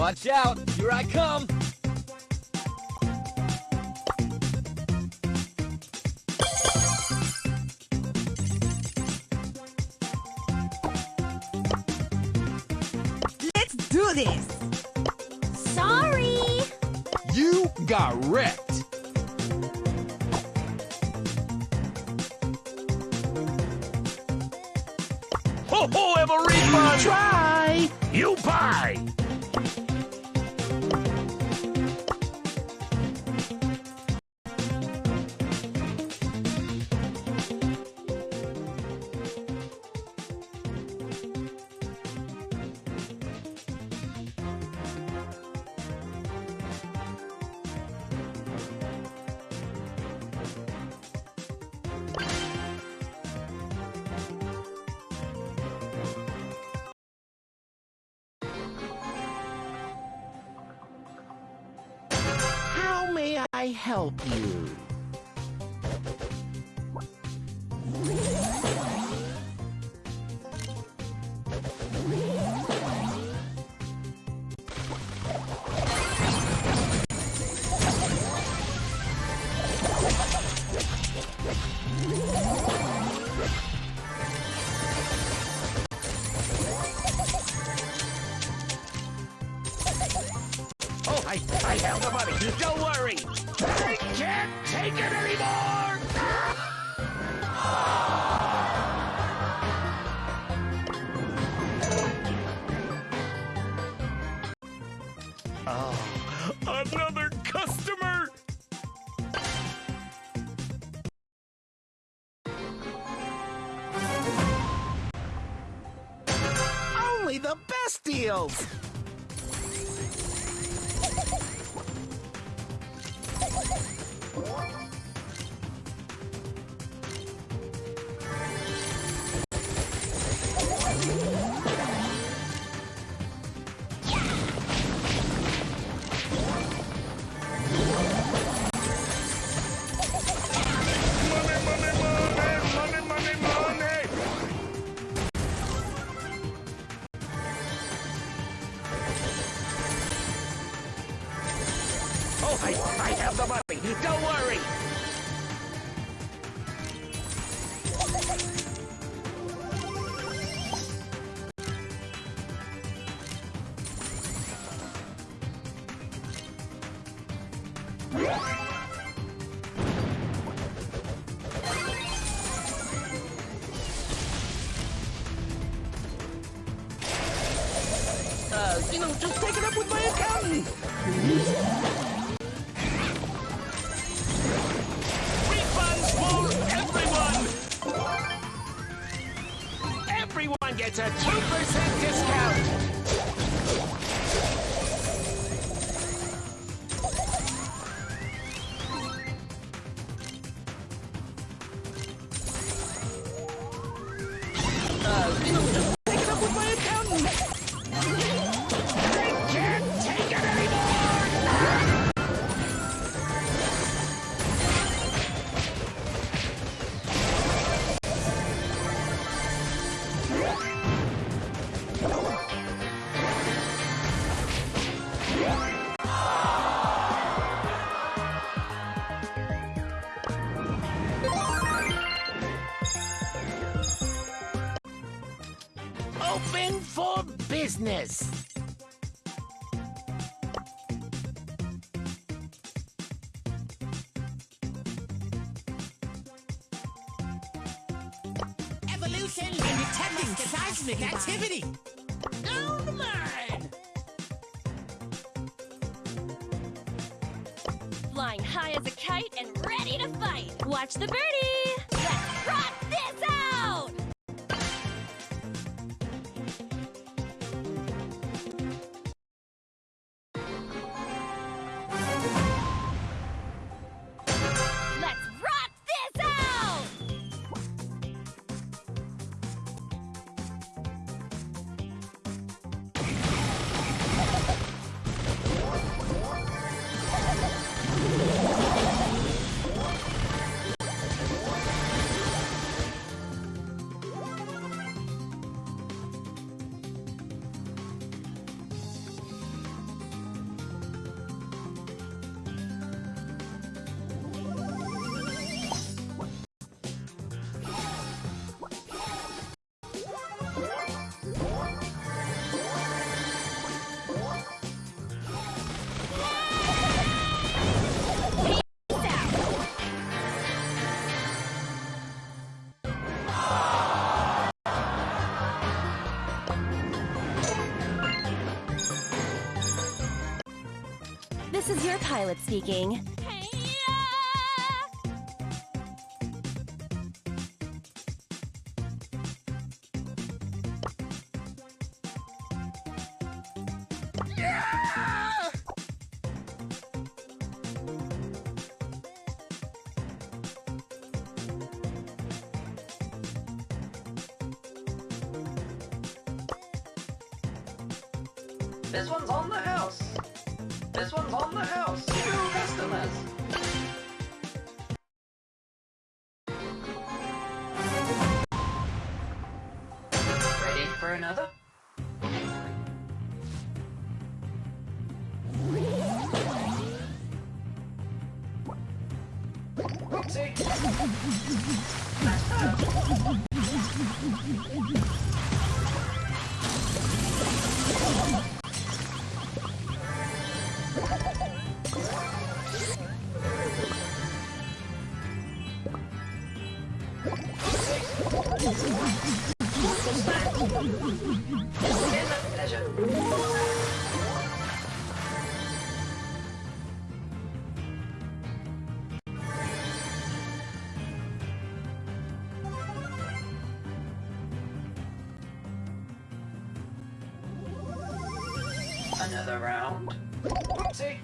Watch out! Here I come! Let's do this! Sorry! You got wrecked. Ho ho, have a! Try. You buy! I help you? Oh, I, I have the money. Don't worry. I can't take it anymore! Oh, another customer! Only the best deals. Money, I, I have the money. Don't worry. Uh, you know, just take it up with my accountant. Gets a 2% discount! Business! Evolution and detecting seismic activity! Down the line! Flying high as a kite and ready to fight! Watch the birdie! This is your pilot speaking. This one's on the house. This one's on the house. Two customers. Another round. Whoopsie.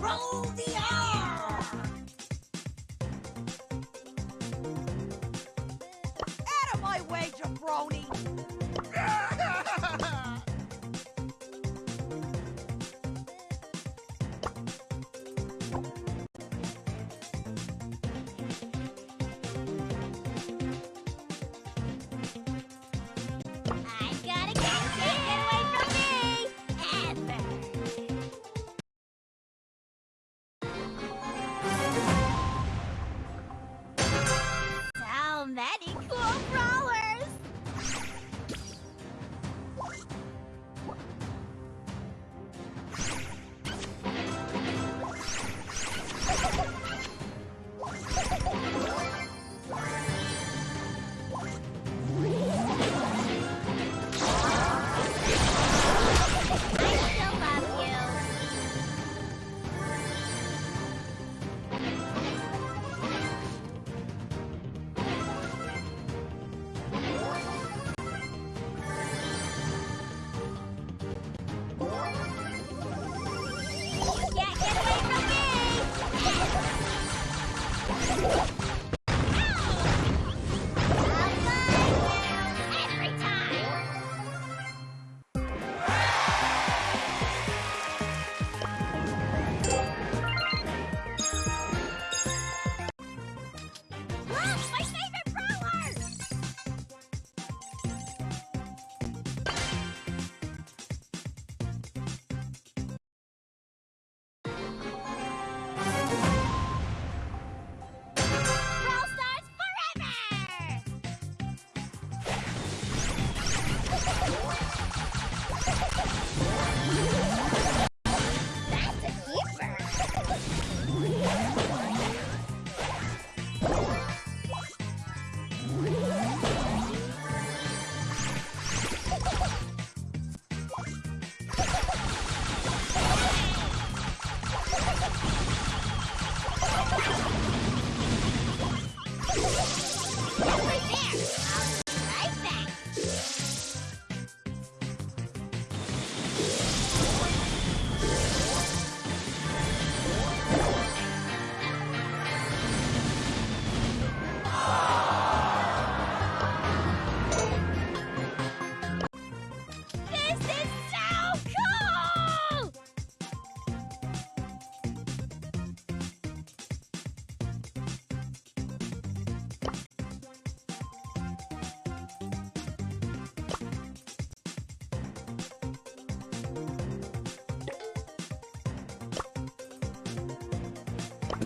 Roll the R!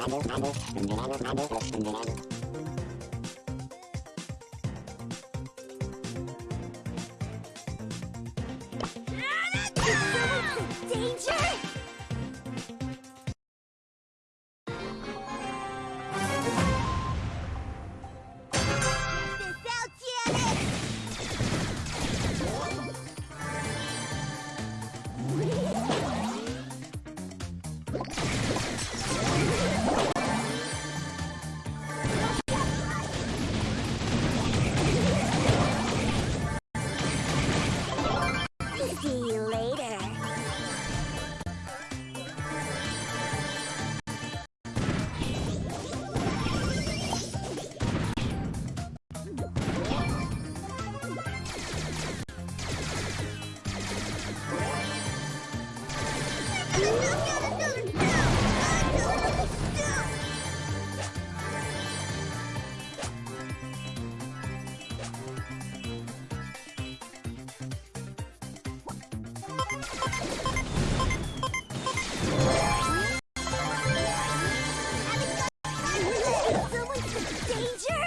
Bubble, bubble, bubble, bubble, bubble, bubble, bubble, bubble, bubble, Someone's in danger!